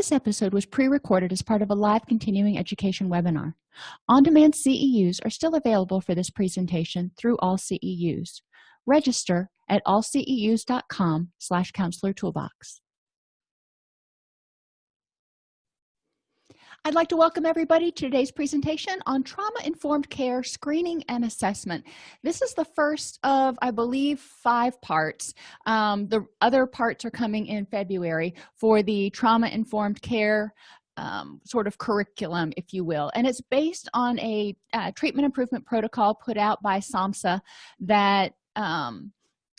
this episode was pre-recorded as part of a live continuing education webinar. On-demand ceus are still available for this presentation through all ceus register at allceus.com slash counselor toolbox I'd like to welcome everybody to today's presentation on trauma-informed care screening and assessment. This is the first of, I believe, five parts. Um, the other parts are coming in February for the trauma-informed care um, sort of curriculum, if you will. And it's based on a uh, treatment improvement protocol put out by SAMHSA that um,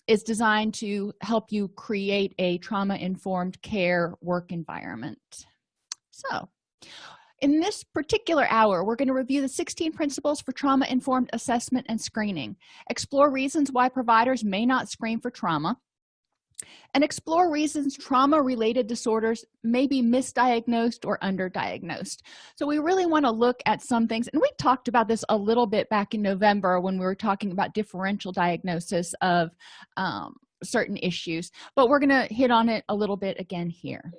is designed to help you create a trauma-informed care work environment. So in this particular hour we're going to review the 16 principles for trauma-informed assessment and screening explore reasons why providers may not screen for trauma and explore reasons trauma-related disorders may be misdiagnosed or underdiagnosed. So we really want to look at some things and we talked about this a little bit back in november when we were talking about differential diagnosis of um, certain issues but we're going to hit on it a little bit again here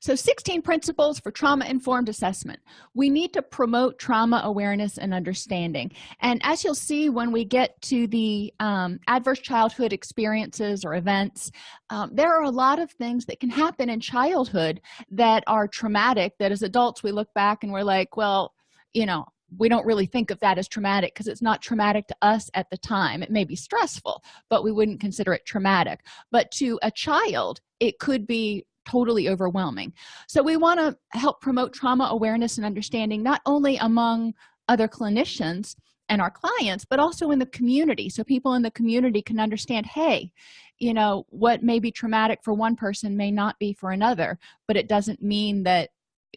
so 16 principles for trauma-informed assessment. We need to promote trauma awareness and understanding. And as you'll see when we get to the um, adverse childhood experiences or events um, there are a lot of things that can happen in childhood that are traumatic that as adults we look back and we're like well you know we don't really think of that as traumatic because it's not traumatic to us at the time. It may be stressful but we wouldn't consider it traumatic. But to a child it could be totally overwhelming. So we want to help promote trauma awareness and understanding not only among other clinicians and our clients but also in the community. So people in the community can understand hey you know what may be traumatic for one person may not be for another but it doesn't mean that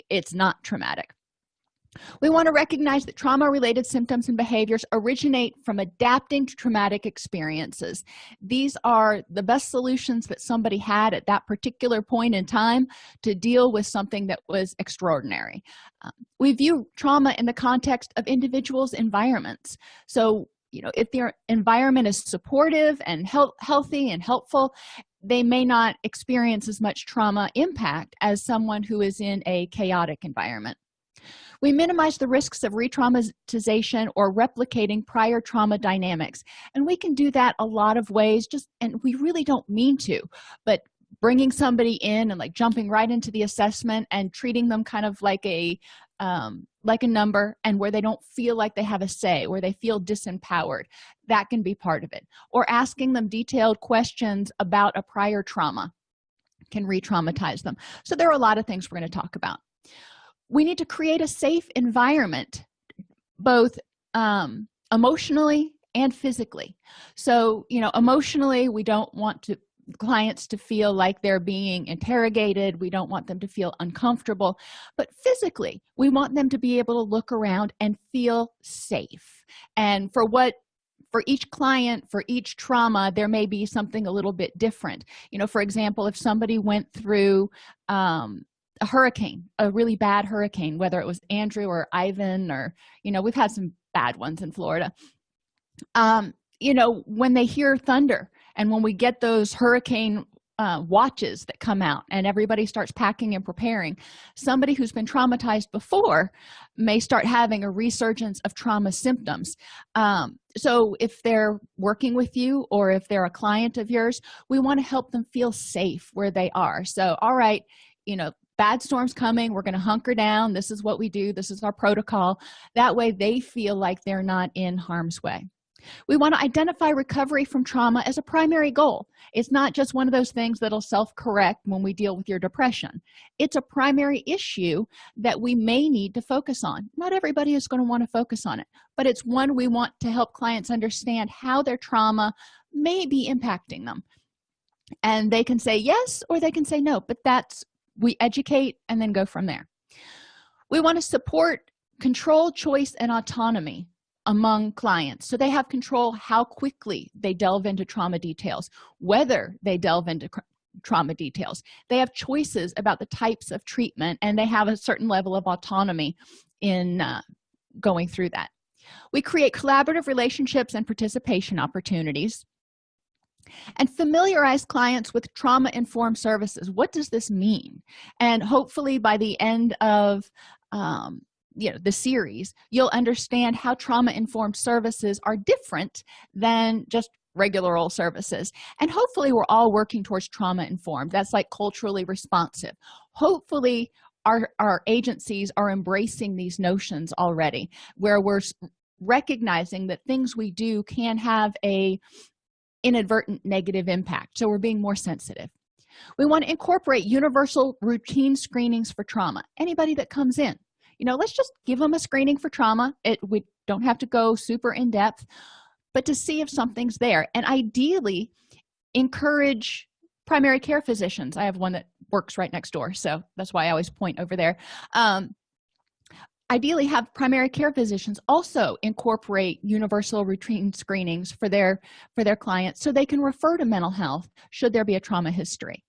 it's not traumatic we want to recognize that trauma related symptoms and behaviors originate from adapting to traumatic experiences. These are the best solutions that somebody had at that particular point in time to deal with something that was extraordinary. Um, we view trauma in the context of individuals environments. So you know if their environment is supportive and health, healthy and helpful they may not experience as much trauma impact as someone who is in a chaotic environment we minimize the risks of re-traumatization or replicating prior trauma dynamics. And we can do that a lot of ways just and we really don't mean to but bringing somebody in and like jumping right into the assessment and treating them kind of like a um, like a number and where they don't feel like they have a say where they feel disempowered that can be part of it. Or asking them detailed questions about a prior trauma can re-traumatize them. So there are a lot of things we're going to talk about we need to create a safe environment both um, emotionally and physically. So you know emotionally we don't want to clients to feel like they're being interrogated. We don't want them to feel uncomfortable. But physically we want them to be able to look around and feel safe. And for what for each client for each trauma there may be something a little bit different. You know for example if somebody went through um, a hurricane a really bad hurricane whether it was andrew or ivan or you know we've had some bad ones in florida. Um you know when they hear thunder and when we get those hurricane uh, watches that come out and everybody starts packing and preparing somebody who's been traumatized before may start having a resurgence of trauma symptoms. Um, so if they're working with you or if they're a client of yours we want to help them feel safe where they are. So all right you know bad storms coming we're going to hunker down this is what we do this is our protocol. That way they feel like they're not in harm's way. We want to identify recovery from trauma as a primary goal. It's not just one of those things that'll self-correct when we deal with your depression. It's a primary issue that we may need to focus on. Not everybody is going to want to focus on it but it's one we want to help clients understand how their trauma may be impacting them. And they can say yes or they can say no but that's we educate and then go from there. We want to support control choice and autonomy among clients. So they have control how quickly they delve into trauma details whether they delve into trauma details. They have choices about the types of treatment and they have a certain level of autonomy in uh, going through that. We create collaborative relationships and participation opportunities and familiarize clients with trauma-informed services. What does this mean? And hopefully by the end of um, you know the series you'll understand how trauma-informed services are different than just regular old services. And hopefully we're all working towards trauma informed that's like culturally responsive. Hopefully our our agencies are embracing these notions already where we're recognizing that things we do can have a inadvertent negative impact. So we're being more sensitive. We want to incorporate universal routine screenings for trauma. Anybody that comes in you know let's just give them a screening for trauma. It we don't have to go super in depth but to see if something's there. And ideally encourage primary care physicians. I have one that works right next door so that's why i always point over there. Um, ideally have primary care physicians also incorporate universal routine screenings for their for their clients so they can refer to mental health should there be a trauma history.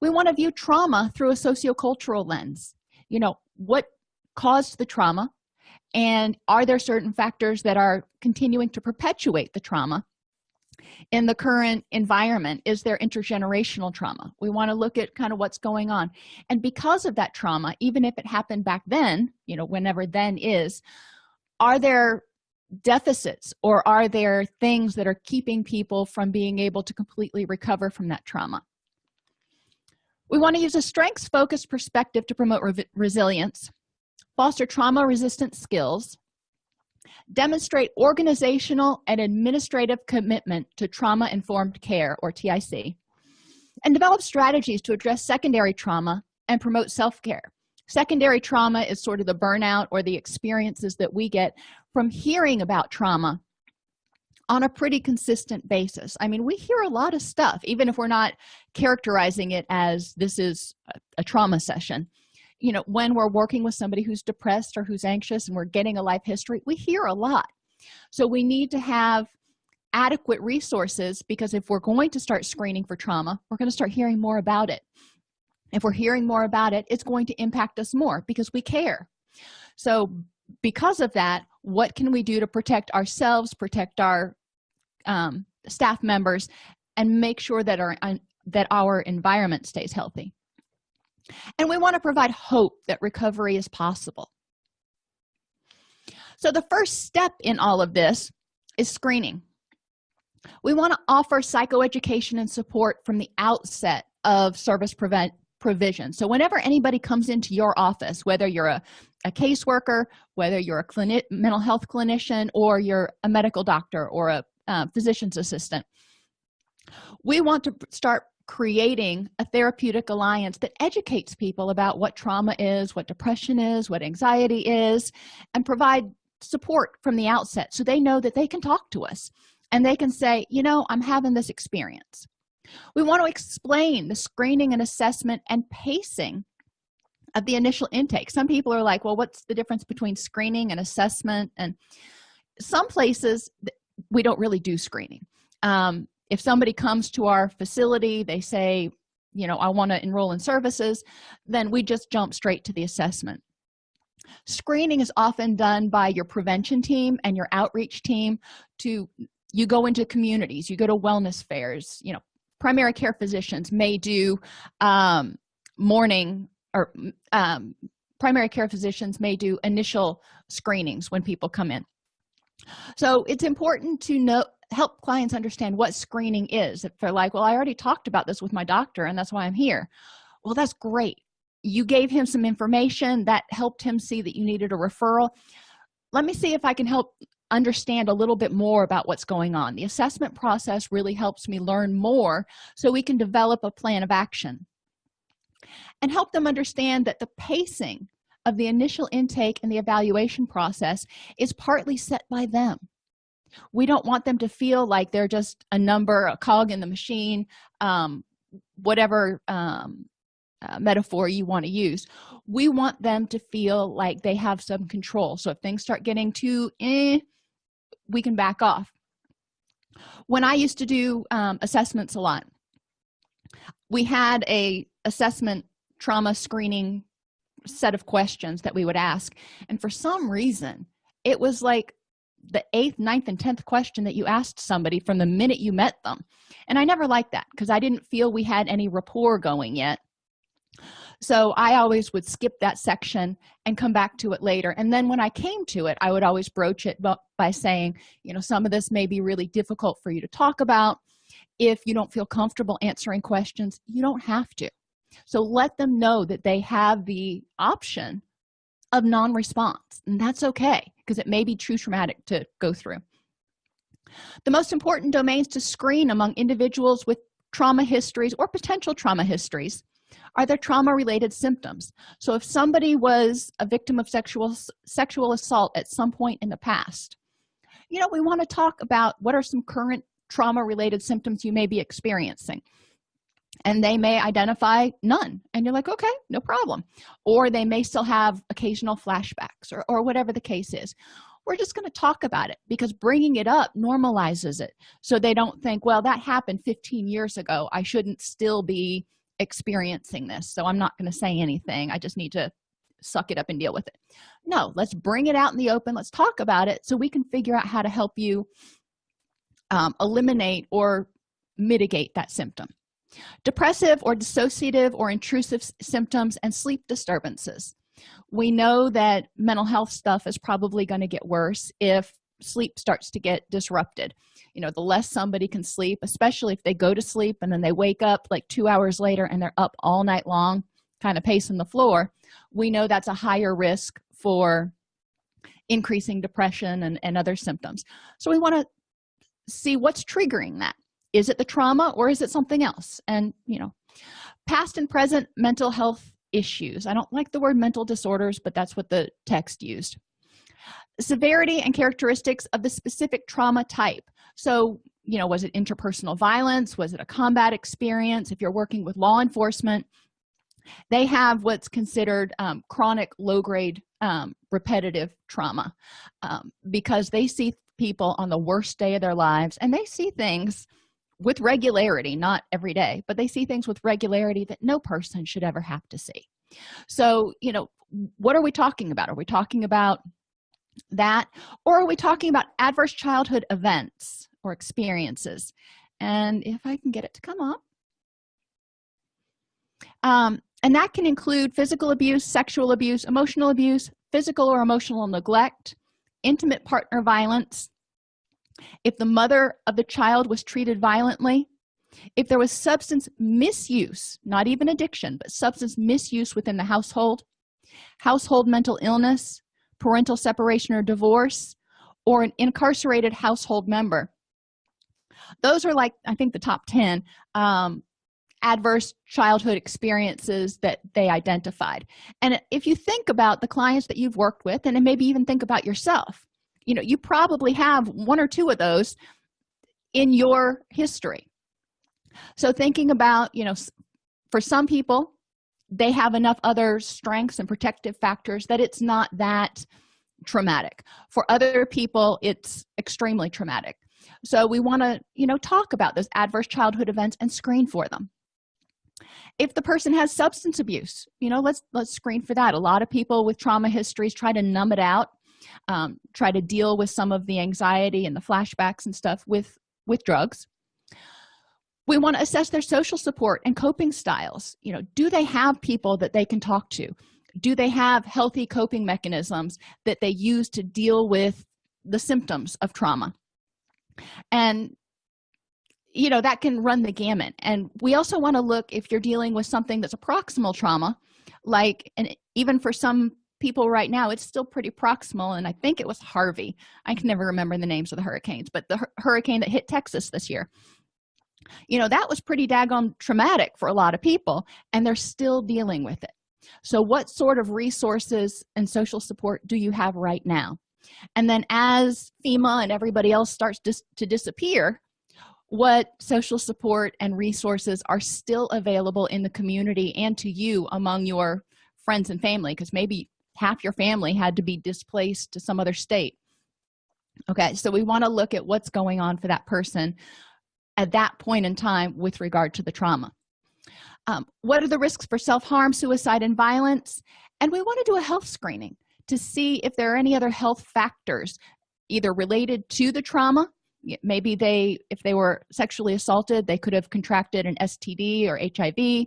We want to view trauma through a sociocultural lens. You know what caused the trauma? And are there certain factors that are continuing to perpetuate the trauma in the current environment is there intergenerational trauma. We want to look at kind of what's going on. And because of that trauma even if it happened back then you know whenever then is are there deficits or are there things that are keeping people from being able to completely recover from that trauma? We want to use a strengths focused perspective to promote re resilience foster trauma resistant skills demonstrate organizational and administrative commitment to trauma informed care or tic and develop strategies to address secondary trauma and promote self-care. Secondary trauma is sort of the burnout or the experiences that we get from hearing about trauma on a pretty consistent basis. I mean we hear a lot of stuff even if we're not characterizing it as this is a trauma session you know when we're working with somebody who's depressed or who's anxious and we're getting a life history we hear a lot. So we need to have adequate resources because if we're going to start screening for trauma we're going to start hearing more about it. If we're hearing more about it it's going to impact us more because we care. So because of that what can we do to protect ourselves protect our um, staff members and make sure that our that our environment stays healthy and we want to provide hope that recovery is possible. So the first step in all of this is screening. We want to offer psychoeducation and support from the outset of service prevent provision. So whenever anybody comes into your office whether you're a, a caseworker whether you're a clinic mental health clinician or you're a medical doctor or a uh, physician's assistant we want to start creating a therapeutic alliance that educates people about what trauma is what depression is what anxiety is and provide support from the outset so they know that they can talk to us and they can say you know i'm having this experience. We want to explain the screening and assessment and pacing of the initial intake. Some people are like well what's the difference between screening and assessment? And some places we don't really do screening. Um, if somebody comes to our facility they say you know i want to enroll in services then we just jump straight to the assessment. Screening is often done by your prevention team and your outreach team to you go into communities you go to wellness fairs you know primary care physicians may do um, morning or um, primary care physicians may do initial screenings when people come in. So it's important to know help clients understand what screening is. If they're like well i already talked about this with my doctor and that's why i'm here. Well that's great. You gave him some information that helped him see that you needed a referral. Let me see if i can help understand a little bit more about what's going on. The assessment process really helps me learn more so we can develop a plan of action and help them understand that the pacing of the initial intake and the evaluation process is partly set by them we don't want them to feel like they're just a number a cog in the machine um, whatever um, uh, metaphor you want to use. We want them to feel like they have some control. So if things start getting too eh, we can back off. When i used to do um, assessments a lot we had a assessment trauma screening set of questions that we would ask. And for some reason it was like the eighth ninth and tenth question that you asked somebody from the minute you met them. And i never liked that because i didn't feel we had any rapport going yet. So i always would skip that section and come back to it later. And then when i came to it i would always broach it by saying you know some of this may be really difficult for you to talk about. If you don't feel comfortable answering questions you don't have to. So let them know that they have the option of non-response and that's okay because it may be too traumatic to go through. The most important domains to screen among individuals with trauma histories or potential trauma histories are there trauma related symptoms. So if somebody was a victim of sexual sexual assault at some point in the past you know we want to talk about what are some current trauma related symptoms you may be experiencing and they may identify none. And you're like okay no problem. Or they may still have occasional flashbacks or, or whatever the case is. We're just going to talk about it because bringing it up normalizes it. So they don't think well that happened 15 years ago. I shouldn't still be experiencing this. So i'm not going to say anything. I just need to suck it up and deal with it. No let's bring it out in the open. Let's talk about it so we can figure out how to help you um, eliminate or mitigate that symptom depressive or dissociative or intrusive symptoms and sleep disturbances. We know that mental health stuff is probably going to get worse if sleep starts to get disrupted. You know the less somebody can sleep especially if they go to sleep and then they wake up like two hours later and they're up all night long kind of pacing the floor we know that's a higher risk for increasing depression and, and other symptoms. So we want to see what's triggering that is it the trauma or is it something else? And you know past and present mental health issues. I don't like the word mental disorders but that's what the text used. Severity and characteristics of the specific trauma type. So you know was it interpersonal violence? Was it a combat experience? If you're working with law enforcement they have what's considered um, chronic low-grade um, repetitive trauma um, because they see people on the worst day of their lives and they see things with regularity not every day but they see things with regularity that no person should ever have to see. So you know what are we talking about? Are we talking about that or are we talking about adverse childhood events or experiences? And if i can get it to come up. Um, and that can include physical abuse sexual abuse emotional abuse physical or emotional neglect intimate partner violence if the mother of the child was treated violently if there was substance misuse not even addiction but substance misuse within the household household mental illness parental separation or divorce or an incarcerated household member. Those are like i think the top 10 um, adverse childhood experiences that they identified. And if you think about the clients that you've worked with and maybe even think about yourself you know you probably have one or two of those in your history. So thinking about you know for some people they have enough other strengths and protective factors that it's not that traumatic. For other people it's extremely traumatic. So we want to you know talk about those adverse childhood events and screen for them. If the person has substance abuse you know let's let's screen for that. A lot of people with trauma histories try to numb it out um, try to deal with some of the anxiety and the flashbacks and stuff with with drugs. We want to assess their social support and coping styles. You know do they have people that they can talk to? Do they have healthy coping mechanisms that they use to deal with the symptoms of trauma? And you know that can run the gamut. And we also want to look if you're dealing with something that's a proximal trauma like and even for some people right now it's still pretty proximal and i think it was harvey. I can never remember the names of the hurricanes but the hurricane that hit texas this year. You know that was pretty daggone traumatic for a lot of people and they're still dealing with it. So what sort of resources and social support do you have right now? And then as fema and everybody else starts dis to disappear what social support and resources are still available in the community and to you among your friends and family? Because maybe half your family had to be displaced to some other state. Okay so we want to look at what's going on for that person at that point in time with regard to the trauma. Um, what are the risks for self-harm suicide and violence? And we want to do a health screening to see if there are any other health factors either related to the trauma maybe they if they were sexually assaulted they could have contracted an std or hiv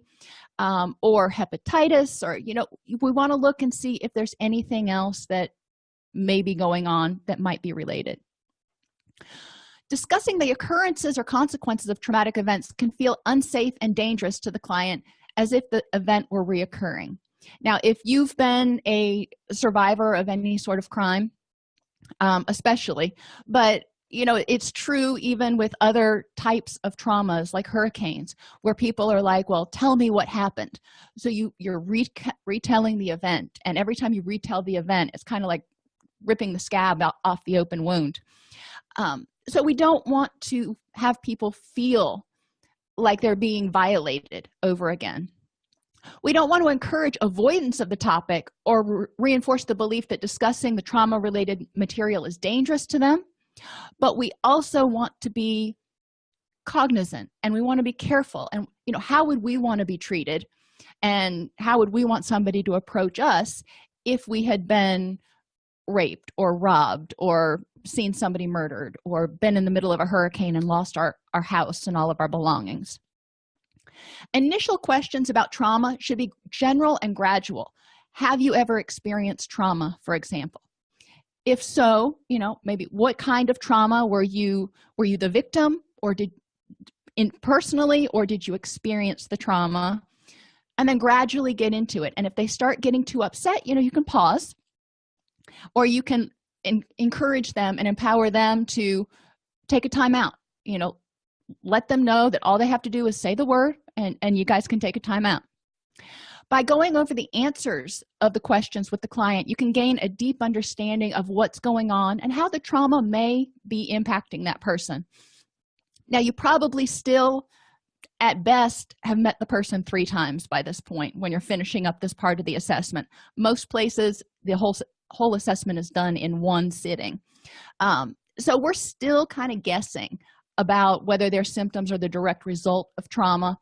um, or hepatitis or you know we want to look and see if there's anything else that may be going on that might be related. Discussing the occurrences or consequences of traumatic events can feel unsafe and dangerous to the client as if the event were reoccurring. Now if you've been a survivor of any sort of crime um, especially but you know it's true even with other types of traumas like hurricanes where people are like well tell me what happened. So you you're re retelling the event and every time you retell the event it's kind of like ripping the scab out off the open wound. Um, so we don't want to have people feel like they're being violated over again. We don't want to encourage avoidance of the topic or re reinforce the belief that discussing the trauma related material is dangerous to them but we also want to be cognizant and we want to be careful and you know how would we want to be treated? And how would we want somebody to approach us if we had been raped or robbed or seen somebody murdered or been in the middle of a hurricane and lost our our house and all of our belongings? Initial questions about trauma should be general and gradual. Have you ever experienced trauma for example if so you know maybe what kind of trauma were you were you the victim or did in personally or did you experience the trauma? And then gradually get into it. And if they start getting too upset you know you can pause or you can encourage them and empower them to take a time out. You know let them know that all they have to do is say the word and and you guys can take a time out by going over the answers of the questions with the client you can gain a deep understanding of what's going on and how the trauma may be impacting that person. Now you probably still at best have met the person three times by this point when you're finishing up this part of the assessment. Most places the whole whole assessment is done in one sitting. Um, so we're still kind of guessing about whether their symptoms are the direct result of trauma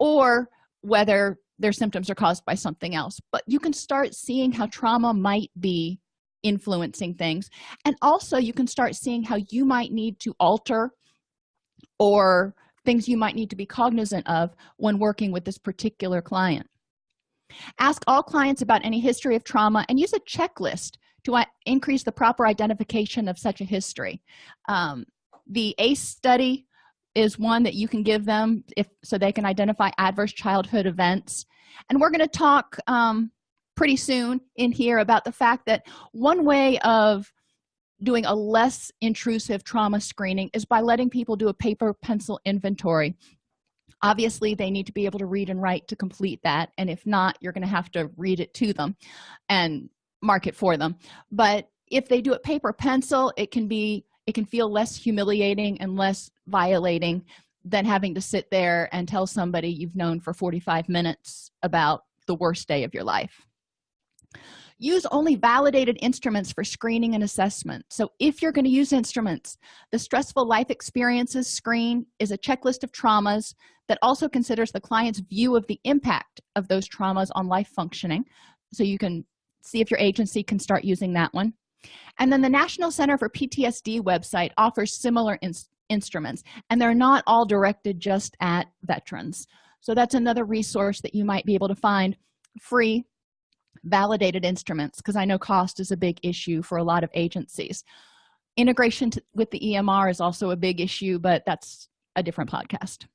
or whether their symptoms are caused by something else. But you can start seeing how trauma might be influencing things. And also you can start seeing how you might need to alter or things you might need to be cognizant of when working with this particular client. Ask all clients about any history of trauma and use a checklist to increase the proper identification of such a history. Um, the ace study is one that you can give them if so they can identify adverse childhood events. And we're going to talk um, pretty soon in here about the fact that one way of doing a less intrusive trauma screening is by letting people do a paper pencil inventory. Obviously they need to be able to read and write to complete that and if not you're going to have to read it to them and mark it for them. But if they do it paper pencil it can be it can feel less humiliating and less violating than having to sit there and tell somebody you've known for 45 minutes about the worst day of your life. Use only validated instruments for screening and assessment. So if you're going to use instruments the stressful life experiences screen is a checklist of traumas that also considers the client's view of the impact of those traumas on life functioning. So you can see if your agency can start using that one and then the national center for ptsd website offers similar instruments and they're not all directed just at veterans. So that's another resource that you might be able to find. Free validated instruments because i know cost is a big issue for a lot of agencies. Integration to, with the emr is also a big issue but that's a different podcast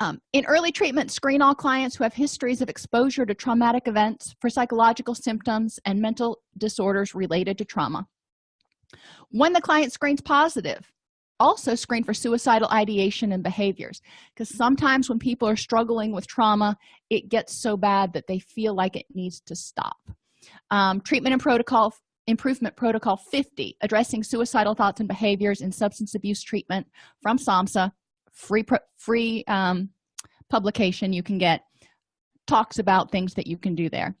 um, in early treatment screen all clients who have histories of exposure to traumatic events for psychological symptoms and mental disorders related to trauma. When the client screens positive also screen for suicidal ideation and behaviors because sometimes when people are struggling with trauma it gets so bad that they feel like it needs to stop. Um, treatment and protocol improvement protocol 50 addressing suicidal thoughts and behaviors in substance abuse treatment from samhsa free free um, publication you can get talks about things that you can do there.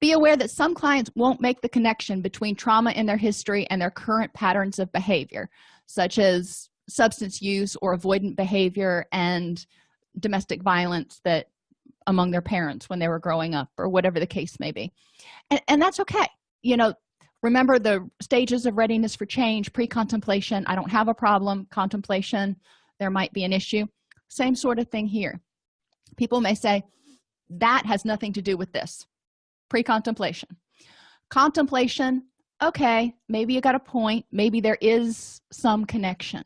Be aware that some clients won't make the connection between trauma in their history and their current patterns of behavior such as substance use or avoidant behavior and domestic violence that among their parents when they were growing up or whatever the case may be. And, and that's okay. You know remember the stages of readiness for change pre-contemplation i don't have a problem contemplation there might be an issue. Same sort of thing here. People may say that has nothing to do with this. Pre-contemplation. Contemplation okay maybe you got a point maybe there is some connection.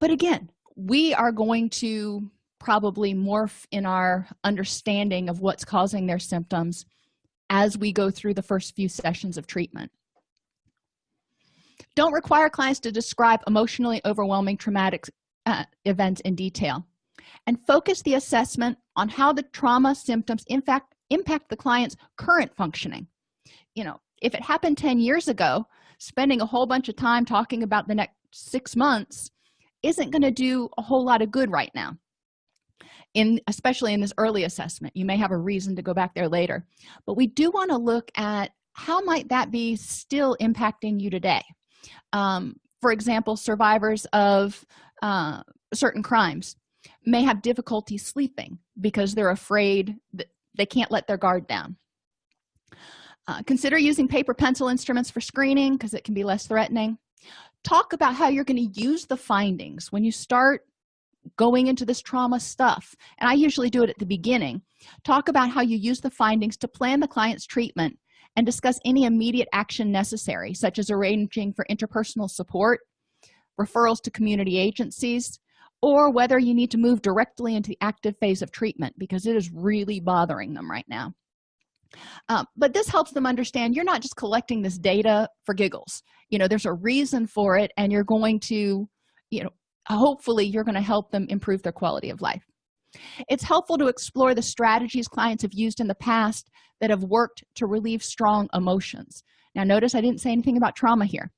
But again we are going to probably morph in our understanding of what's causing their symptoms as we go through the first few sessions of treatment. Don't require clients to describe emotionally overwhelming traumatic uh, events in detail and focus the assessment on how the trauma symptoms in fact impact the client's current functioning. You know if it happened 10 years ago spending a whole bunch of time talking about the next six months isn't going to do a whole lot of good right now. In especially in this early assessment you may have a reason to go back there later. But we do want to look at how might that be still impacting you today. Um, for example survivors of uh, certain crimes may have difficulty sleeping because they're afraid that they can't let their guard down. Uh, consider using paper pencil instruments for screening because it can be less threatening. Talk about how you're going to use the findings when you start going into this trauma stuff and i usually do it at the beginning. Talk about how you use the findings to plan the client's treatment and discuss any immediate action necessary such as arranging for interpersonal support referrals to community agencies or whether you need to move directly into the active phase of treatment because it is really bothering them right now. Um, but this helps them understand you're not just collecting this data for giggles. You know there's a reason for it and you're going to you know hopefully you're going to help them improve their quality of life. It's helpful to explore the strategies clients have used in the past that have worked to relieve strong emotions. Now notice i didn't say anything about trauma here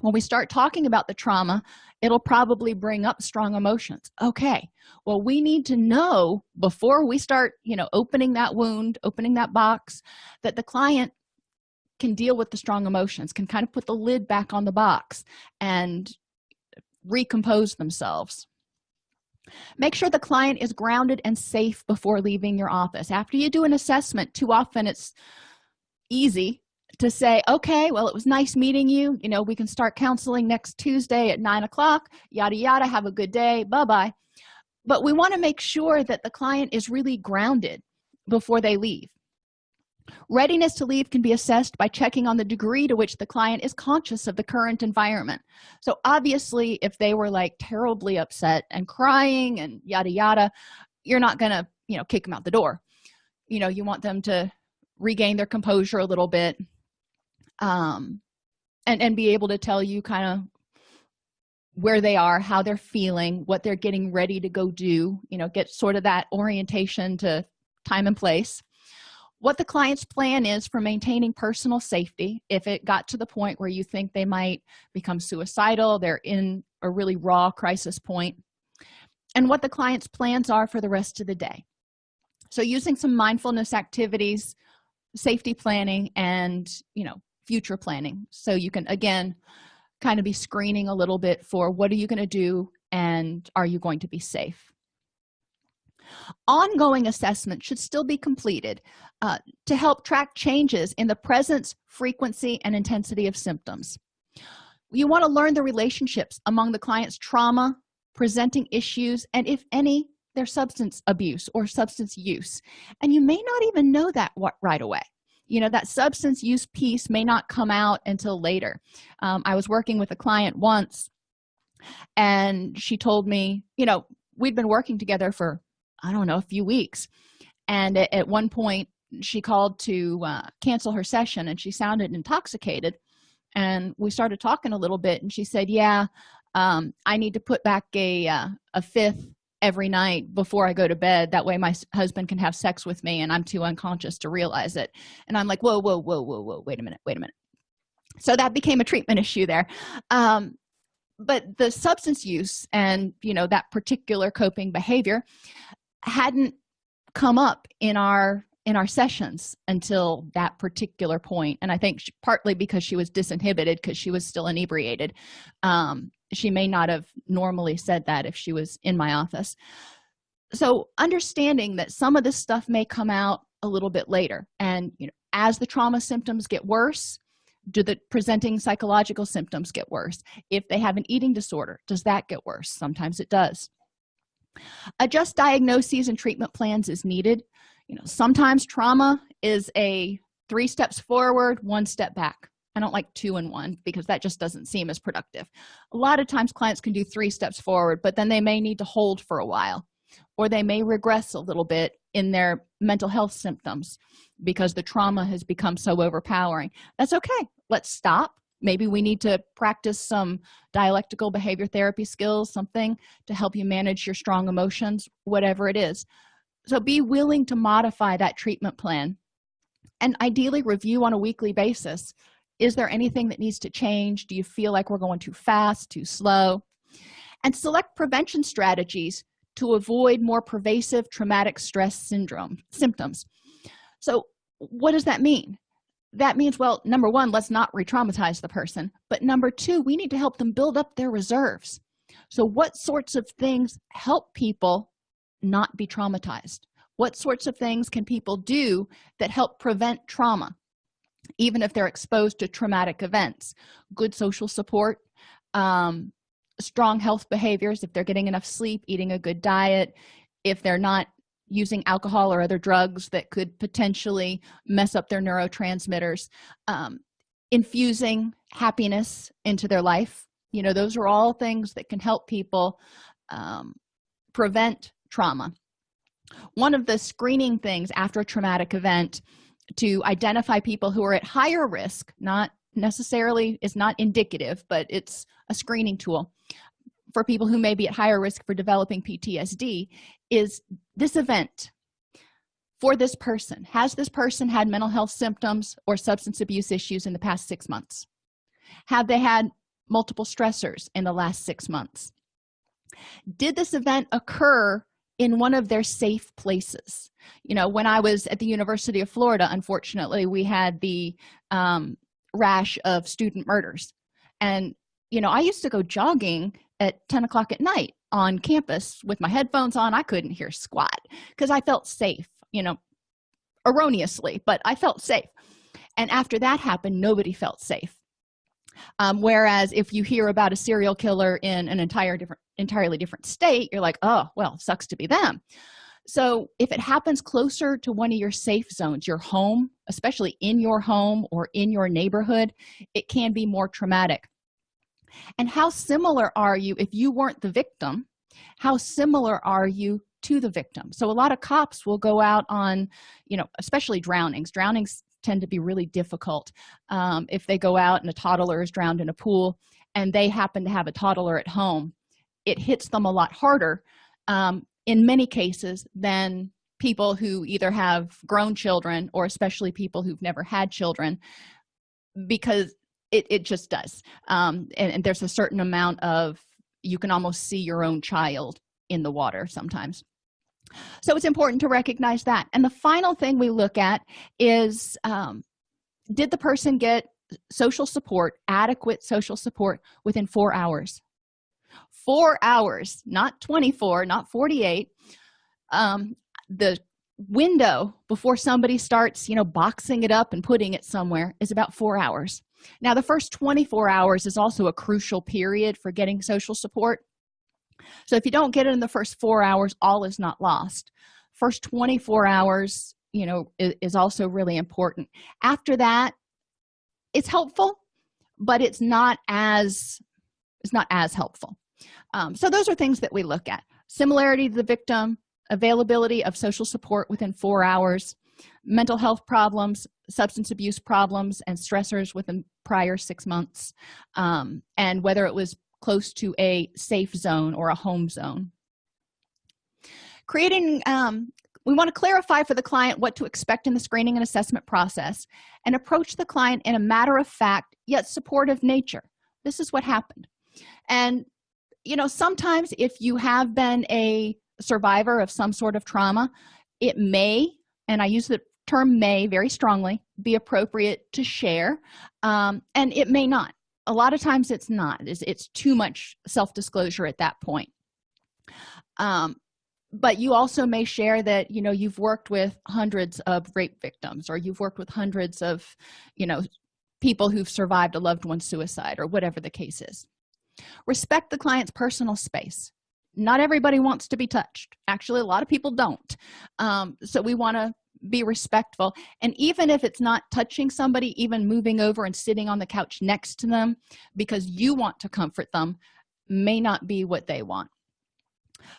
when we start talking about the trauma it'll probably bring up strong emotions. Okay well we need to know before we start you know opening that wound opening that box that the client can deal with the strong emotions can kind of put the lid back on the box and recompose themselves. Make sure the client is grounded and safe before leaving your office. After you do an assessment too often it's easy to say okay well it was nice meeting you. You know we can start counseling next tuesday at nine o'clock. Yada yada. Have a good day. Bye bye but we want to make sure that the client is really grounded before they leave. Readiness to leave can be assessed by checking on the degree to which the client is conscious of the current environment. So obviously if they were like terribly upset and crying and yada yada you're not gonna you know kick them out the door. You know you want them to regain their composure a little bit um and and be able to tell you kind of where they are how they're feeling what they're getting ready to go do you know get sort of that orientation to time and place. What the client's plan is for maintaining personal safety if it got to the point where you think they might become suicidal they're in a really raw crisis point and what the client's plans are for the rest of the day. So using some mindfulness activities safety planning and you know future planning. So you can again kind of be screening a little bit for what are you going to do and are you going to be safe. Ongoing assessment should still be completed uh, to help track changes in the presence frequency and intensity of symptoms. You want to learn the relationships among the client's trauma presenting issues and if any their substance abuse or substance use. And you may not even know that right away you know that substance use piece may not come out until later. Um, i was working with a client once and she told me you know we'd been working together for i don't know a few weeks. And at, one point she called to uh, cancel her session and she sounded intoxicated. And we started talking a little bit and she said yeah um, i need to put back a uh, a fifth every night before i go to bed. That way my husband can have sex with me and i'm too unconscious to realize it. And i'm like whoa whoa whoa whoa whoa wait a minute wait a minute. So that became a treatment issue there. Um, but the substance use and you know that particular coping behavior hadn't come up in our in our sessions until that particular point. And i think she, partly because she was disinhibited because she was still inebriated. Um, she may not have normally said that if she was in my office. So understanding that some of this stuff may come out a little bit later and you know as the trauma symptoms get worse do the presenting psychological symptoms get worse? If they have an eating disorder does that get worse? Sometimes it does. Adjust diagnoses and treatment plans is needed. You know sometimes trauma is a three steps forward one step back i don't like two and one because that just doesn't seem as productive. A lot of times clients can do three steps forward but then they may need to hold for a while or they may regress a little bit in their mental health symptoms because the trauma has become so overpowering. That's okay. Let's stop. Maybe we need to practice some dialectical behavior therapy skills something to help you manage your strong emotions whatever it is. So be willing to modify that treatment plan and ideally review on a weekly basis is there anything that needs to change? Do you feel like we're going too fast too slow? And select prevention strategies to avoid more pervasive traumatic stress syndrome symptoms. So what does that mean? That means well number one let's not re-traumatize the person. But number two we need to help them build up their reserves. So what sorts of things help people not be traumatized? What sorts of things can people do that help prevent trauma even if they're exposed to traumatic events good social support um, strong health behaviors if they're getting enough sleep eating a good diet if they're not using alcohol or other drugs that could potentially mess up their neurotransmitters um, infusing happiness into their life. You know those are all things that can help people um, prevent trauma. One of the screening things after a traumatic event to identify people who are at higher risk not necessarily is not indicative but it's a screening tool for people who may be at higher risk for developing ptsd is this event for this person. Has this person had mental health symptoms or substance abuse issues in the past six months? Have they had multiple stressors in the last six months? Did this event occur in one of their safe places. You know when i was at the university of florida unfortunately we had the um, rash of student murders. And you know i used to go jogging at 10 o'clock at night on campus with my headphones on. I couldn't hear squat because i felt safe you know erroneously but i felt safe. And after that happened nobody felt safe. Um, whereas if you hear about a serial killer in an entire different entirely different state you're like oh well sucks to be them. So if it happens closer to one of your safe zones your home especially in your home or in your neighborhood it can be more traumatic. And how similar are you if you weren't the victim? How similar are you to the victim? So a lot of cops will go out on you know especially drownings. Drownings tend to be really difficult um, if they go out and a toddler is drowned in a pool and they happen to have a toddler at home it hits them a lot harder um, in many cases than people who either have grown children or especially people who've never had children because it, it just does. Um, and, and there's a certain amount of you can almost see your own child in the water sometimes. So it's important to recognize that. And the final thing we look at is um, did the person get social support adequate social support within four hours four hours not 24 not 48 um, the window before somebody starts you know boxing it up and putting it somewhere is about four hours. Now the first 24 hours is also a crucial period for getting social support. So if you don't get it in the first four hours all is not lost. First 24 hours you know is, is also really important. After that it's helpful but it's not as it's not as helpful um, so those are things that we look at. Similarity to the victim availability of social support within four hours mental health problems substance abuse problems and stressors within prior six months um, and whether it was close to a safe zone or a home zone. Creating um, we want to clarify for the client what to expect in the screening and assessment process and approach the client in a matter-of-fact yet supportive nature. This is what happened. And you know sometimes if you have been a survivor of some sort of trauma it may and i use the term may very strongly be appropriate to share um, and it may not. A lot of times it's not. It's, it's too much self-disclosure at that point. Um, but you also may share that you know you've worked with hundreds of rape victims or you've worked with hundreds of you know people who've survived a loved one's suicide or whatever the case is respect the client's personal space. Not everybody wants to be touched. Actually a lot of people don't. Um, so we want to be respectful. And even if it's not touching somebody even moving over and sitting on the couch next to them because you want to comfort them may not be what they want.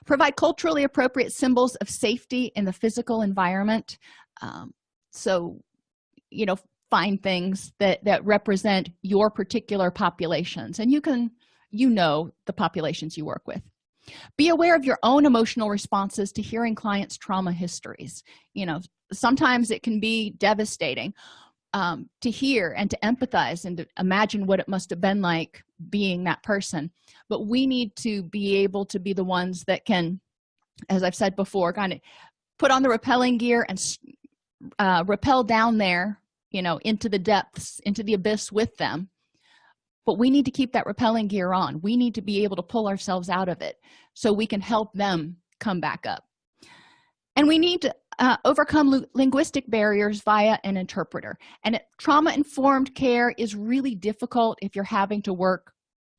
Provide culturally appropriate symbols of safety in the physical environment. Um, so you know find things that that represent your particular populations. And you can you know the populations you work with. Be aware of your own emotional responses to hearing clients trauma histories. You know sometimes it can be devastating um, to hear and to empathize and to imagine what it must have been like being that person. But we need to be able to be the ones that can as i've said before kind of put on the repelling gear and uh, rappel down there you know into the depths into the abyss with them but we need to keep that repelling gear on. We need to be able to pull ourselves out of it so we can help them come back up. And we need to uh, overcome linguistic barriers via an interpreter. And trauma-informed care is really difficult if you're having to work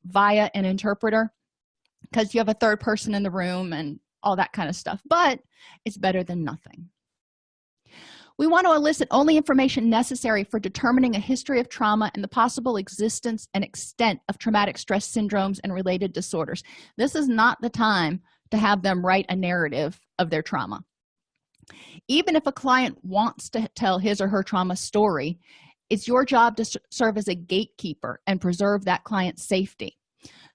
via an interpreter because you have a third person in the room and all that kind of stuff but it's better than nothing we want to elicit only information necessary for determining a history of trauma and the possible existence and extent of traumatic stress syndromes and related disorders. This is not the time to have them write a narrative of their trauma. Even if a client wants to tell his or her trauma story it's your job to serve as a gatekeeper and preserve that client's safety.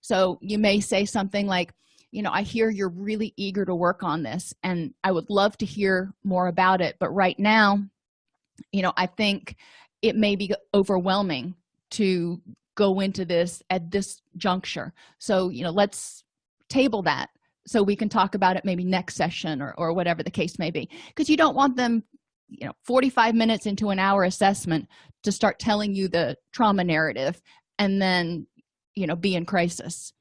So you may say something like you know i hear you're really eager to work on this and i would love to hear more about it but right now you know i think it may be overwhelming to go into this at this juncture. So you know let's table that so we can talk about it maybe next session or, or whatever the case may be. Because you don't want them you know 45 minutes into an hour assessment to start telling you the trauma narrative and then you know be in crisis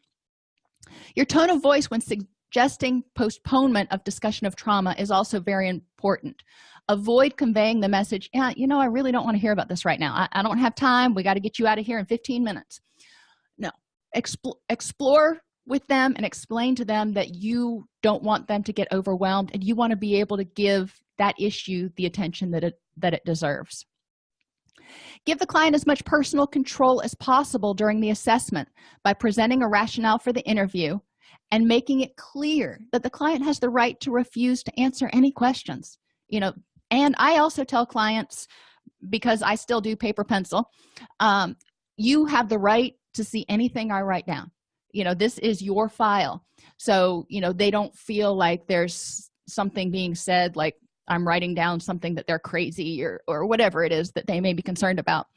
your tone of voice when suggesting postponement of discussion of trauma is also very important. Avoid conveying the message yeah you know i really don't want to hear about this right now. I, I don't have time. We got to get you out of here in 15 minutes. No. Expl explore with them and explain to them that you don't want them to get overwhelmed and you want to be able to give that issue the attention that it that it deserves give the client as much personal control as possible during the assessment by presenting a rationale for the interview and making it clear that the client has the right to refuse to answer any questions you know. And i also tell clients because i still do paper pencil um, you have the right to see anything i write down. You know this is your file. So you know they don't feel like there's something being said like i'm writing down something that they're crazy or or whatever it is that they may be concerned about.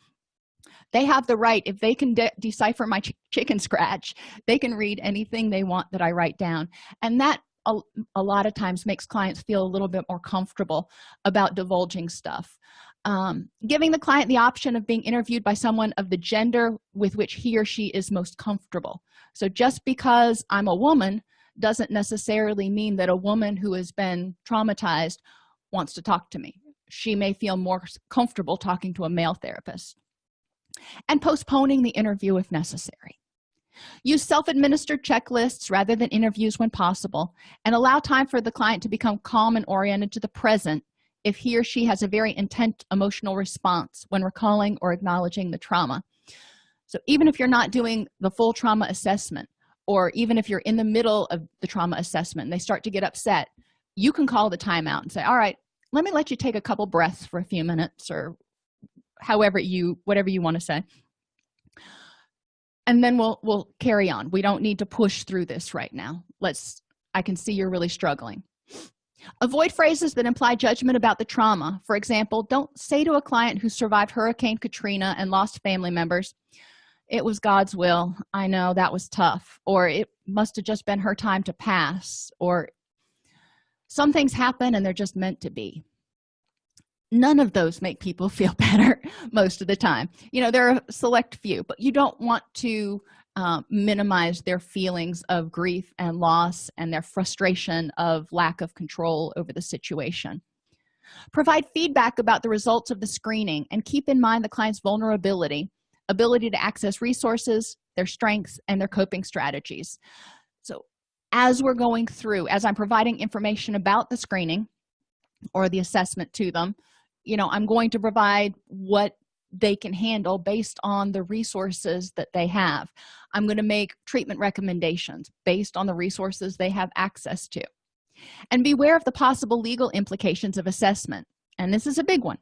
They have the right if they can de decipher my ch chicken scratch they can read anything they want that i write down. And that a, a lot of times makes clients feel a little bit more comfortable about divulging stuff. Um, giving the client the option of being interviewed by someone of the gender with which he or she is most comfortable. So just because i'm a woman doesn't necessarily mean that a woman who has been traumatized wants to talk to me. She may feel more comfortable talking to a male therapist and postponing the interview if necessary. Use self-administered checklists rather than interviews when possible and allow time for the client to become calm and oriented to the present if he or she has a very intense emotional response when recalling or acknowledging the trauma. So even if you're not doing the full trauma assessment or even if you're in the middle of the trauma assessment and they start to get upset you can call the timeout and say all right let me let you take a couple breaths for a few minutes or however you whatever you want to say. And then we'll we'll carry on. We don't need to push through this right now. Let's i can see you're really struggling. Avoid phrases that imply judgment about the trauma. For example don't say to a client who survived hurricane katrina and lost family members it was god's will. I know that was tough or it must have just been her time to pass or some things happen and they're just meant to be. None of those make people feel better most of the time. You know there are a select few but you don't want to uh, minimize their feelings of grief and loss and their frustration of lack of control over the situation. Provide feedback about the results of the screening and keep in mind the client's vulnerability ability to access resources their strengths and their coping strategies as we're going through as i'm providing information about the screening or the assessment to them you know i'm going to provide what they can handle based on the resources that they have. I'm going to make treatment recommendations based on the resources they have access to. And beware of the possible legal implications of assessment and this is a big one.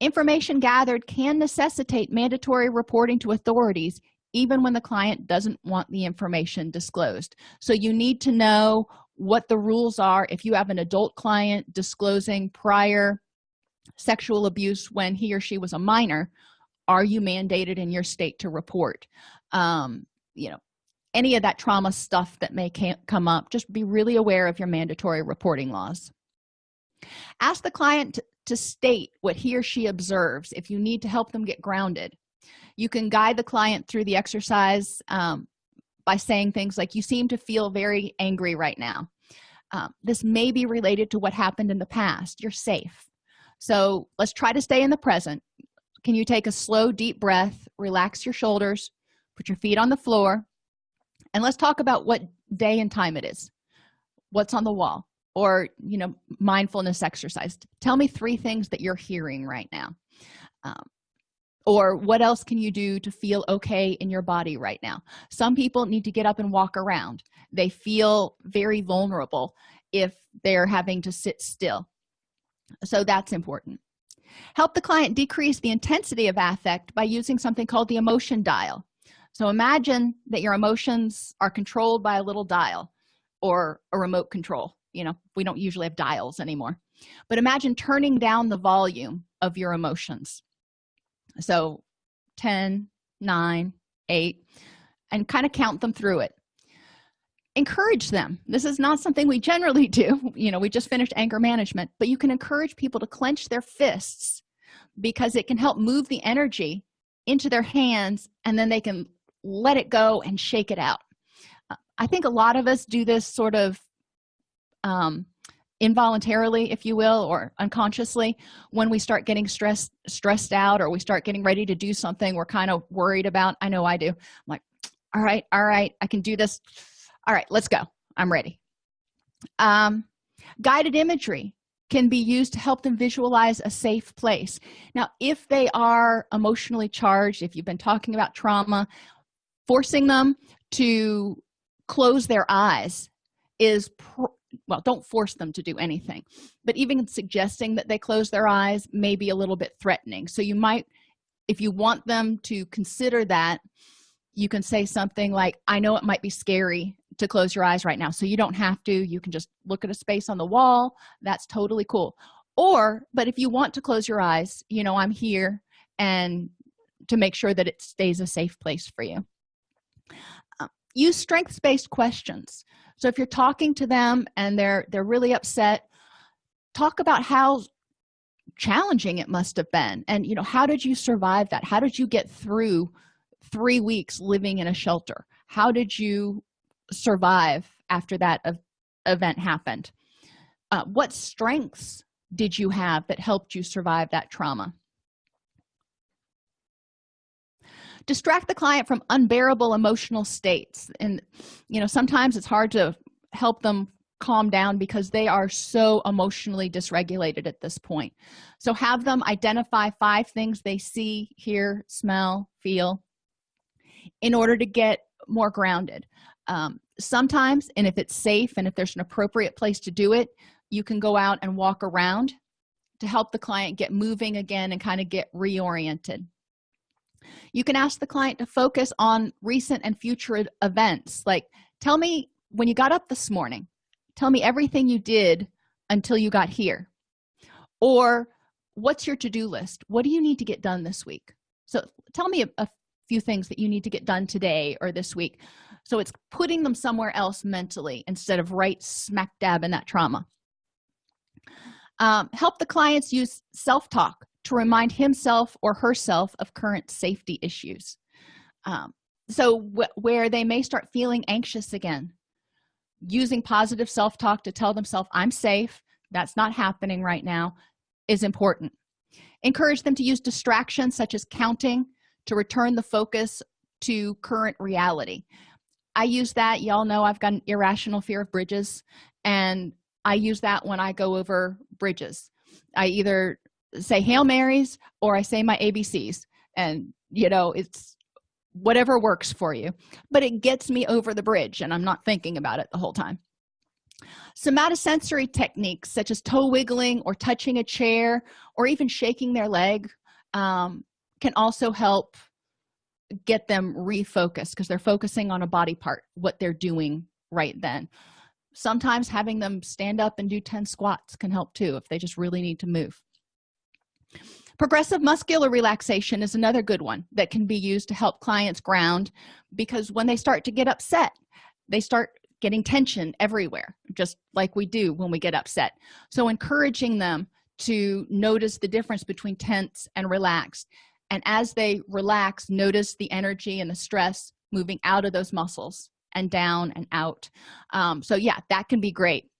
Information gathered can necessitate mandatory reporting to authorities even when the client doesn't want the information disclosed. So you need to know what the rules are. If you have an adult client disclosing prior sexual abuse when he or she was a minor are you mandated in your state to report? Um, you know any of that trauma stuff that may come up just be really aware of your mandatory reporting laws. Ask the client to state what he or she observes if you need to help them get grounded you can guide the client through the exercise um, by saying things like you seem to feel very angry right now. Um, this may be related to what happened in the past. You're safe. So let's try to stay in the present. Can you take a slow deep breath relax your shoulders put your feet on the floor and let's talk about what day and time it is. What's on the wall? Or you know mindfulness exercise. Tell me three things that you're hearing right now. Um, or what else can you do to feel okay in your body right now? Some people need to get up and walk around. They feel very vulnerable if they're having to sit still. So that's important. Help the client decrease the intensity of affect by using something called the emotion dial. So imagine that your emotions are controlled by a little dial or a remote control. You know we don't usually have dials anymore. But imagine turning down the volume of your emotions so 10 9 8 and kind of count them through it. Encourage them. This is not something we generally do. You know we just finished anger management but you can encourage people to clench their fists because it can help move the energy into their hands and then they can let it go and shake it out. Uh, i think a lot of us do this sort of um, involuntarily if you will or unconsciously when we start getting stressed stressed out or we start getting ready to do something we're kind of worried about i know i do. I'm like all right all right i can do this. All right let's go. I'm ready. Um, guided imagery can be used to help them visualize a safe place. Now if they are emotionally charged if you've been talking about trauma forcing them to close their eyes is well don't force them to do anything. But even suggesting that they close their eyes may be a little bit threatening. So you might if you want them to consider that you can say something like i know it might be scary to close your eyes right now so you don't have to. You can just look at a space on the wall. That's totally cool. Or but if you want to close your eyes you know i'm here and to make sure that it stays a safe place for you. Um, use strengths-based questions so if you're talking to them and they're they're really upset talk about how challenging it must have been. And you know how did you survive that? How did you get through three weeks living in a shelter? How did you survive after that event happened? Uh, what strengths did you have that helped you survive that trauma distract the client from unbearable emotional states. And you know sometimes it's hard to help them calm down because they are so emotionally dysregulated at this point. So have them identify five things they see hear smell feel in order to get more grounded. Um, sometimes and if it's safe and if there's an appropriate place to do it you can go out and walk around to help the client get moving again and kind of get reoriented you can ask the client to focus on recent and future events. Like tell me when you got up this morning tell me everything you did until you got here. Or what's your to-do list? What do you need to get done this week? So tell me a, a few things that you need to get done today or this week. So it's putting them somewhere else mentally instead of right smack dab in that trauma. Um, help the clients use self-talk to remind himself or herself of current safety issues. Um, so wh where they may start feeling anxious again using positive self-talk to tell themselves i'm safe. That's not happening right now is important. Encourage them to use distractions such as counting to return the focus to current reality. I use that y'all know i've got an irrational fear of bridges and i use that when i go over bridges. I either say hail marys or i say my abcs and you know it's whatever works for you. But it gets me over the bridge and i'm not thinking about it the whole time. Somatosensory techniques such as toe wiggling or touching a chair or even shaking their leg um, can also help get them refocused because they're focusing on a body part what they're doing right then. Sometimes having them stand up and do 10 squats can help too if they just really need to move progressive muscular relaxation is another good one that can be used to help clients ground because when they start to get upset they start getting tension everywhere just like we do when we get upset. So encouraging them to notice the difference between tense and relaxed. And as they relax notice the energy and the stress moving out of those muscles and down and out. Um, so yeah that can be great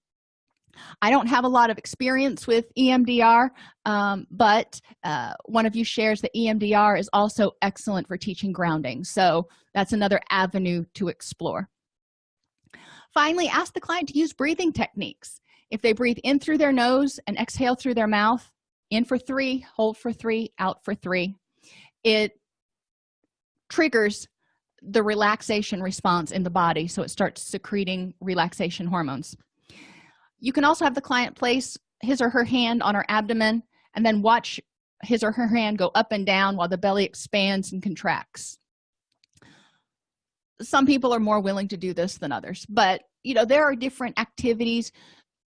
i don't have a lot of experience with emdr um, but uh, one of you shares that emdr is also excellent for teaching grounding so that's another avenue to explore. Finally ask the client to use breathing techniques. If they breathe in through their nose and exhale through their mouth in for three hold for three out for three it triggers the relaxation response in the body so it starts secreting relaxation hormones you can also have the client place his or her hand on her abdomen and then watch his or her hand go up and down while the belly expands and contracts. Some people are more willing to do this than others but you know there are different activities.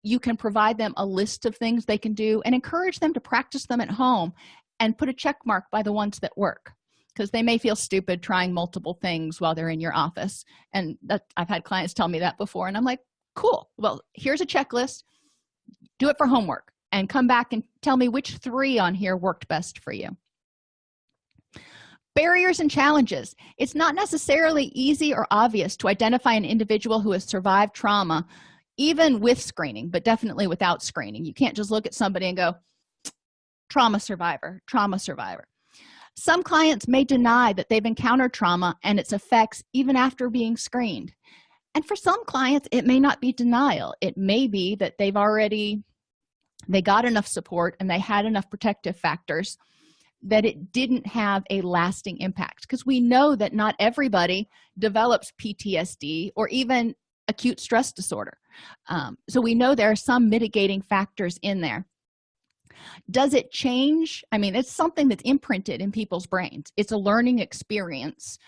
You can provide them a list of things they can do and encourage them to practice them at home and put a check mark by the ones that work because they may feel stupid trying multiple things while they're in your office. And that i've had clients tell me that before and i'm like cool. Well here's a checklist. Do it for homework and come back and tell me which three on here worked best for you. Barriers and challenges. It's not necessarily easy or obvious to identify an individual who has survived trauma even with screening but definitely without screening. You can't just look at somebody and go trauma survivor trauma survivor. Some clients may deny that they've encountered trauma and its effects even after being screened and for some clients it may not be denial. It may be that they've already they got enough support and they had enough protective factors that it didn't have a lasting impact. Because we know that not everybody develops ptsd or even acute stress disorder. Um, so we know there are some mitigating factors in there. Does it change? I mean it's something that's imprinted in people's brains. It's a learning experience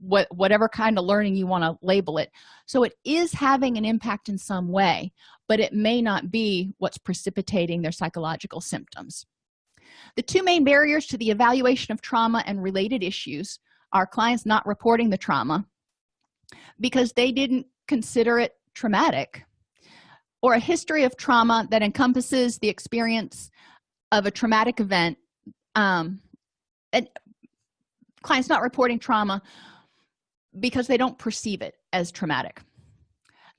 what whatever kind of learning you want to label it. So it is having an impact in some way but it may not be what's precipitating their psychological symptoms. The two main barriers to the evaluation of trauma and related issues are clients not reporting the trauma because they didn't consider it traumatic or a history of trauma that encompasses the experience of a traumatic event um, and clients not reporting trauma because they don't perceive it as traumatic.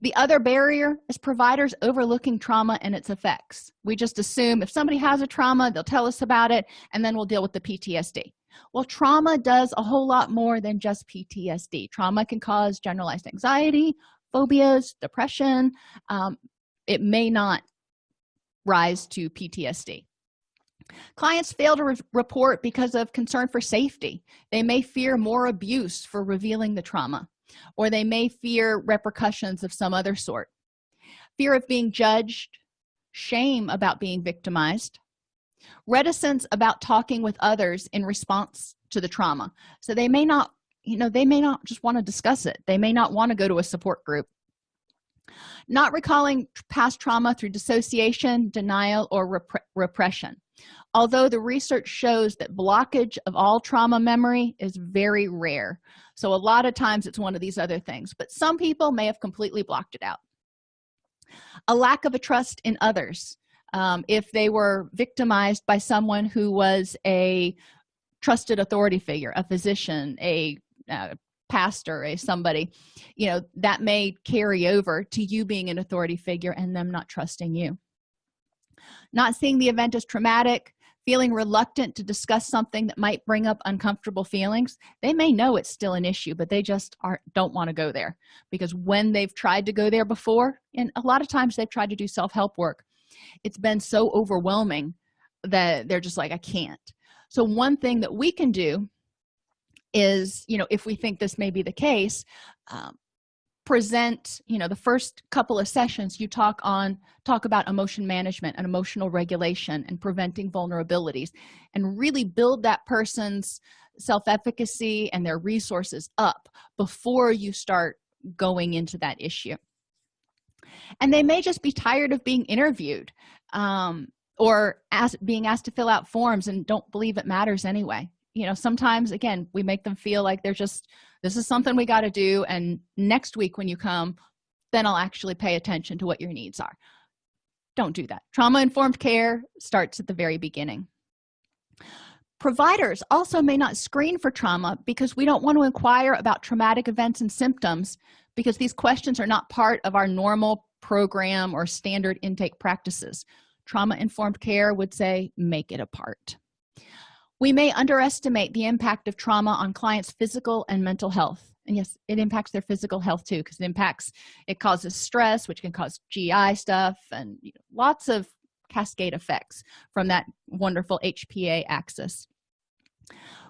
The other barrier is providers overlooking trauma and its effects. We just assume if somebody has a trauma they'll tell us about it and then we'll deal with the ptsd well trauma does a whole lot more than just ptsd trauma can cause generalized anxiety phobias depression. Um, it may not rise to ptsd clients fail to re report because of concern for safety. They may fear more abuse for revealing the trauma or they may fear repercussions of some other sort. Fear of being judged shame about being victimized reticence about talking with others in response to the trauma. So they may not you know they may not just want to discuss it. They may not want to go to a support group. Not recalling past trauma through dissociation denial or rep repression although the research shows that blockage of all trauma memory is very rare. So a lot of times it's one of these other things but some people may have completely blocked it out. A lack of a trust in others. Um, if they were victimized by someone who was a trusted authority figure a physician a uh, pastor a somebody you know that may carry over to you being an authority figure and them not trusting you. Not seeing the event as traumatic feeling reluctant to discuss something that might bring up uncomfortable feelings they may know it's still an issue but they just are don't want to go there. Because when they've tried to go there before and a lot of times they've tried to do self-help work it's been so overwhelming that they're just like i can't. So one thing that we can do is you know if we think this may be the case um, present you know the first couple of sessions you talk on talk about emotion management and emotional regulation and preventing vulnerabilities and really build that person's self-efficacy and their resources up before you start going into that issue. And they may just be tired of being interviewed um, or being asked to fill out forms and don't believe it matters anyway. You know sometimes again we make them feel like they're just this is something we got to do and next week when you come then i'll actually pay attention to what your needs are. Don't do that. Trauma informed care starts at the very beginning. Providers also may not screen for trauma because we don't want to inquire about traumatic events and symptoms because these questions are not part of our normal program or standard intake practices. Trauma informed care would say make it a part we may underestimate the impact of trauma on clients physical and mental health. And yes it impacts their physical health too because it impacts it causes stress which can cause gi stuff and you know, lots of cascade effects from that wonderful hpa axis.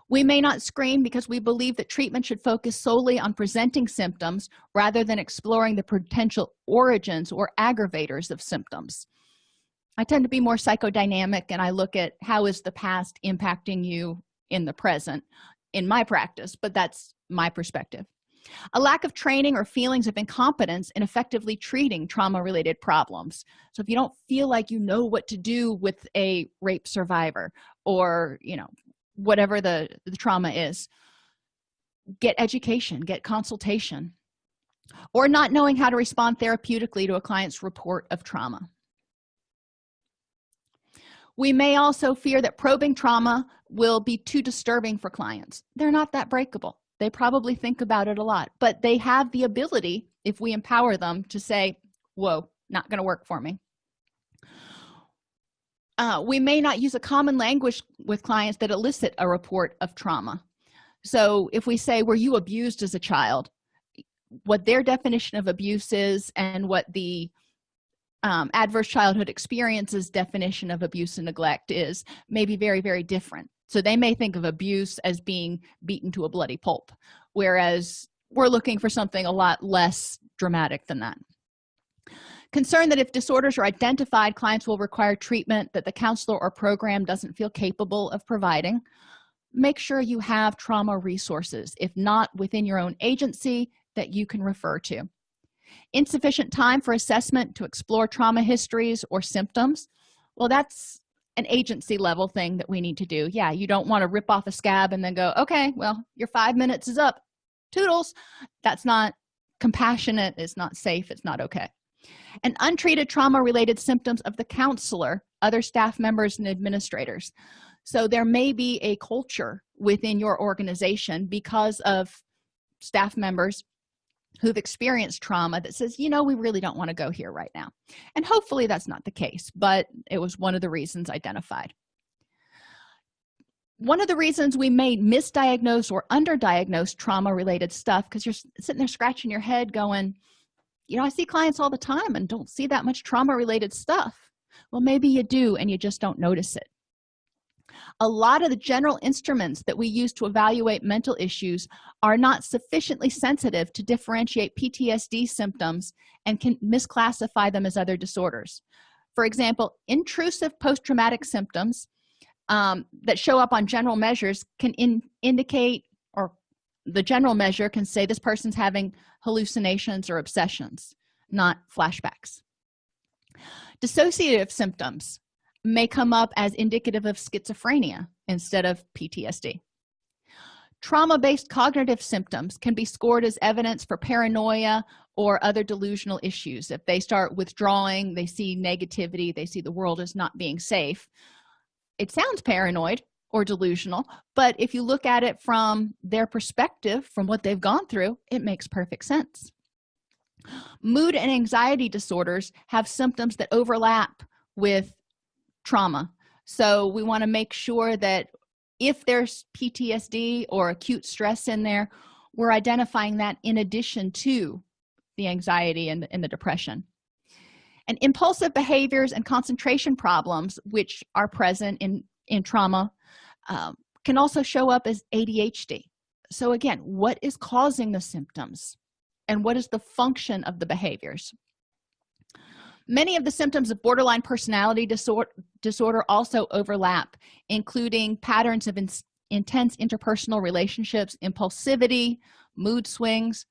We may not screen because we believe that treatment should focus solely on presenting symptoms rather than exploring the potential origins or aggravators of symptoms i tend to be more psychodynamic and i look at how is the past impacting you in the present in my practice but that's my perspective. A lack of training or feelings of incompetence in effectively treating trauma related problems. So if you don't feel like you know what to do with a rape survivor or you know whatever the, the trauma is get education get consultation or not knowing how to respond therapeutically to a client's report of trauma we may also fear that probing trauma will be too disturbing for clients. They're not that breakable. They probably think about it a lot but they have the ability if we empower them to say whoa not going to work for me. Uh, we may not use a common language with clients that elicit a report of trauma. So if we say were you abused as a child? What their definition of abuse is and what the um, adverse childhood experiences definition of abuse and neglect is maybe very very different. So they may think of abuse as being beaten to a bloody pulp whereas we're looking for something a lot less dramatic than that. Concern that if disorders are identified clients will require treatment that the counselor or program doesn't feel capable of providing. Make sure you have trauma resources if not within your own agency that you can refer to insufficient time for assessment to explore trauma histories or symptoms. Well that's an agency level thing that we need to do. Yeah you don't want to rip off a scab and then go okay well your five minutes is up. Toodles. That's not compassionate it's not safe it's not okay. And untreated trauma related symptoms of the counselor other staff members and administrators. So there may be a culture within your organization because of staff members who've experienced trauma that says you know we really don't want to go here right now. And hopefully that's not the case but it was one of the reasons identified. One of the reasons we may misdiagnose or underdiagnose trauma related stuff because you're sitting there scratching your head going you know i see clients all the time and don't see that much trauma related stuff. Well maybe you do and you just don't notice it a lot of the general instruments that we use to evaluate mental issues are not sufficiently sensitive to differentiate ptsd symptoms and can misclassify them as other disorders. For example intrusive post-traumatic symptoms um, that show up on general measures can in, indicate or the general measure can say this person's having hallucinations or obsessions not flashbacks. Dissociative symptoms may come up as indicative of schizophrenia instead of ptsd trauma-based cognitive symptoms can be scored as evidence for paranoia or other delusional issues. If they start withdrawing they see negativity they see the world as not being safe. It sounds paranoid or delusional but if you look at it from their perspective from what they've gone through it makes perfect sense. Mood and anxiety disorders have symptoms that overlap with trauma. So we want to make sure that if there's ptsd or acute stress in there we're identifying that in addition to the anxiety and, and the depression. And impulsive behaviors and concentration problems which are present in in trauma um, can also show up as adhd so again what is causing the symptoms and what is the function of the behaviors many of the symptoms of borderline personality disorder, disorder also overlap including patterns of in intense interpersonal relationships impulsivity mood swings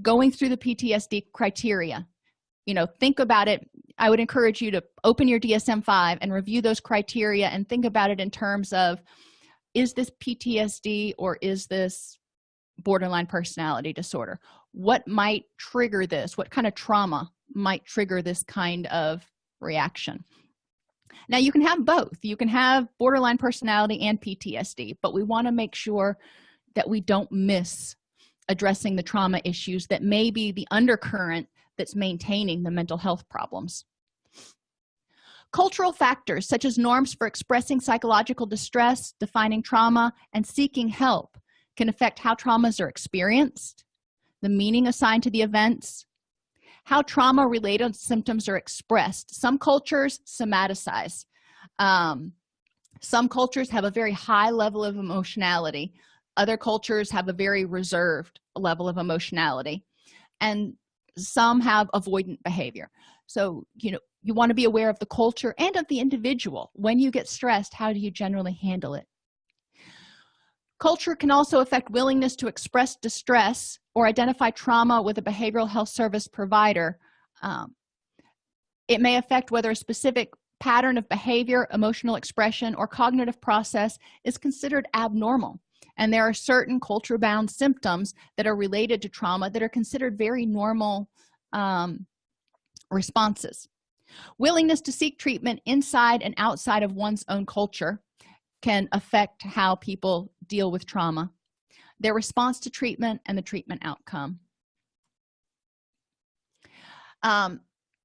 going through the ptsd criteria. You know think about it. I would encourage you to open your dsm-5 and review those criteria and think about it in terms of is this ptsd or is this borderline personality disorder? What might trigger this? What kind of trauma might trigger this kind of reaction. Now you can have both. You can have borderline personality and ptsd but we want to make sure that we don't miss addressing the trauma issues that may be the undercurrent that's maintaining the mental health problems. Cultural factors such as norms for expressing psychological distress defining trauma and seeking help can affect how traumas are experienced the meaning assigned to the events how trauma related symptoms are expressed. Some cultures somaticize. Um, some cultures have a very high level of emotionality. Other cultures have a very reserved level of emotionality. And some have avoidant behavior. So you know you want to be aware of the culture and of the individual. When you get stressed how do you generally handle it culture can also affect willingness to express distress or identify trauma with a behavioral health service provider. Um, it may affect whether a specific pattern of behavior emotional expression or cognitive process is considered abnormal. And there are certain culture bound symptoms that are related to trauma that are considered very normal um, responses. Willingness to seek treatment inside and outside of one's own culture can affect how people deal with trauma their response to treatment and the treatment outcome. Um,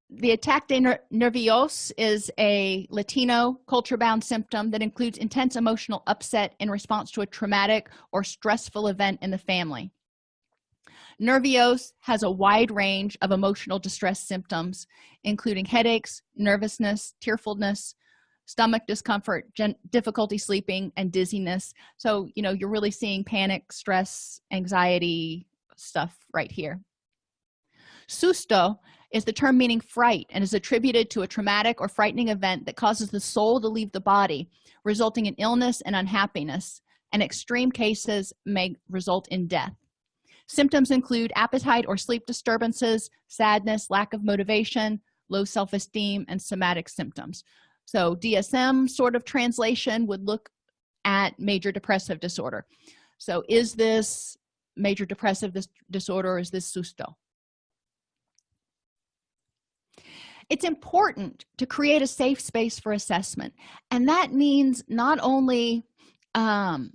the ataque de nervios is a latino culture bound symptom that includes intense emotional upset in response to a traumatic or stressful event in the family. Nervios has a wide range of emotional distress symptoms including headaches nervousness tearfulness stomach discomfort difficulty sleeping and dizziness. So you know you're really seeing panic stress anxiety stuff right here. Susto is the term meaning fright and is attributed to a traumatic or frightening event that causes the soul to leave the body resulting in illness and unhappiness. And extreme cases may result in death. Symptoms include appetite or sleep disturbances sadness lack of motivation low self-esteem and somatic symptoms so dsm sort of translation would look at major depressive disorder. So is this major depressive dis disorder or is this susto? It's important to create a safe space for assessment and that means not only um,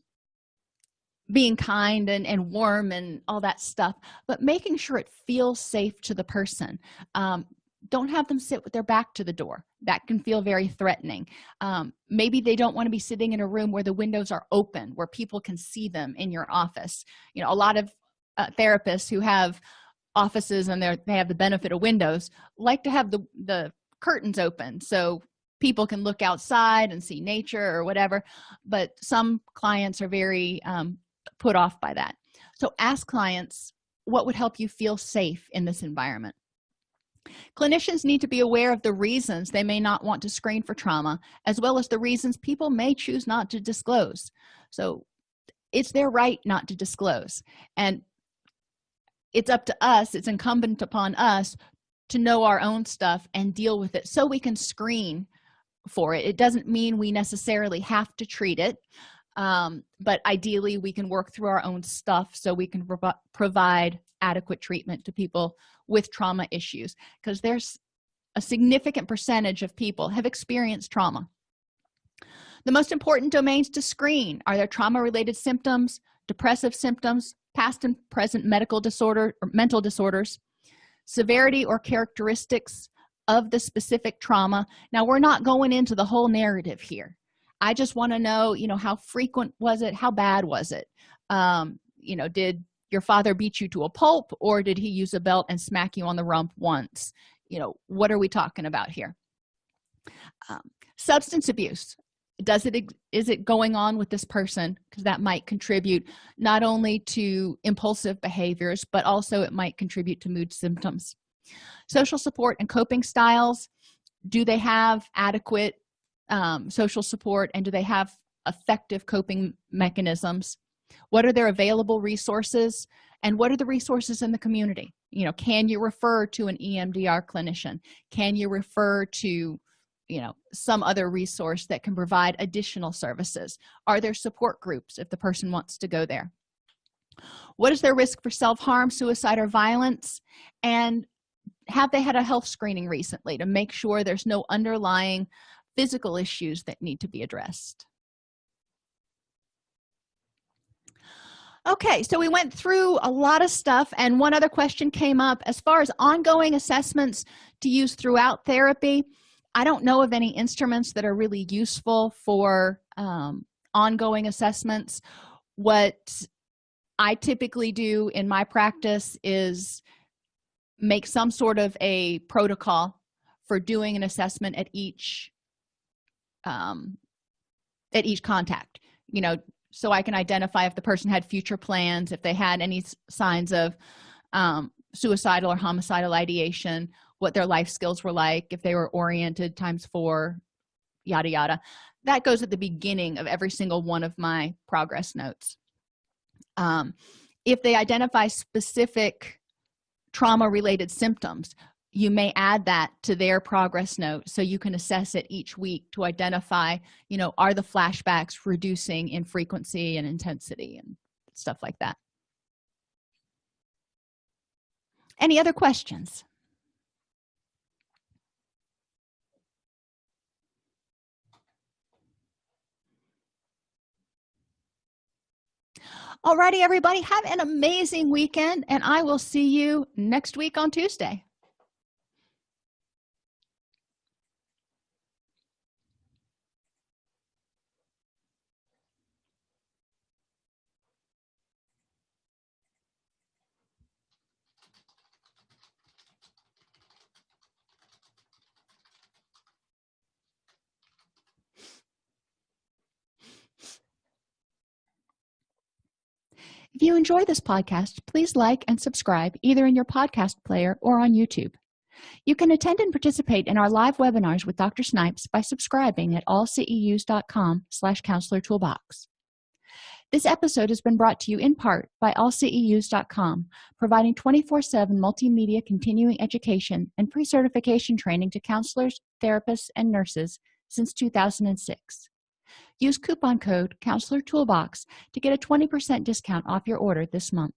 being kind and, and warm and all that stuff but making sure it feels safe to the person. Um, don't have them sit with their back to the door. That can feel very threatening. Um, maybe they don't want to be sitting in a room where the windows are open where people can see them in your office. You know a lot of uh, therapists who have offices and they they have the benefit of windows like to have the the curtains open so people can look outside and see nature or whatever but some clients are very um, put off by that. So ask clients what would help you feel safe in this environment clinicians need to be aware of the reasons they may not want to screen for trauma as well as the reasons people may choose not to disclose. So it's their right not to disclose and it's up to us it's incumbent upon us to know our own stuff and deal with it so we can screen for it. It doesn't mean we necessarily have to treat it um, but ideally we can work through our own stuff so we can prov provide adequate treatment to people with trauma issues because there's a significant percentage of people have experienced trauma. The most important domains to screen are there trauma related symptoms depressive symptoms past and present medical disorder or mental disorders severity or characteristics of the specific trauma. Now we're not going into the whole narrative here. I just want to know you know how frequent was it? How bad was it? Um you know did your father beat you to a pulp or did he use a belt and smack you on the rump once? You know what are we talking about here? Um, substance abuse. Does it is it going on with this person? Because that might contribute not only to impulsive behaviors but also it might contribute to mood symptoms. Social support and coping styles. Do they have adequate um, social support and do they have effective coping mechanisms what are their available resources? And what are the resources in the community? You know can you refer to an emdr clinician? Can you refer to you know some other resource that can provide additional services? Are there support groups if the person wants to go there? What is their risk for self-harm suicide or violence? And have they had a health screening recently to make sure there's no underlying physical issues that need to be addressed okay so we went through a lot of stuff and one other question came up. As far as ongoing assessments to use throughout therapy i don't know of any instruments that are really useful for um, ongoing assessments. What i typically do in my practice is make some sort of a protocol for doing an assessment at each um, at each contact. You know so i can identify if the person had future plans if they had any signs of um, suicidal or homicidal ideation what their life skills were like if they were oriented times four yada yada. That goes at the beginning of every single one of my progress notes. Um, if they identify specific trauma related symptoms you may add that to their progress note so you can assess it each week to identify you know are the flashbacks reducing in frequency and intensity and stuff like that. Any other questions? Alrighty everybody have an amazing weekend and i will see you next week on tuesday if you enjoy this podcast please like and subscribe either in your podcast player or on youtube. You can attend and participate in our live webinars with dr snipes by subscribing at allceus.com slash counselor toolbox. This episode has been brought to you in part by allceus.com providing 24-7 multimedia continuing education and pre-certification training to counselors therapists and nurses since 2006 use coupon code counselor toolbox to get a 20 percent discount off your order this month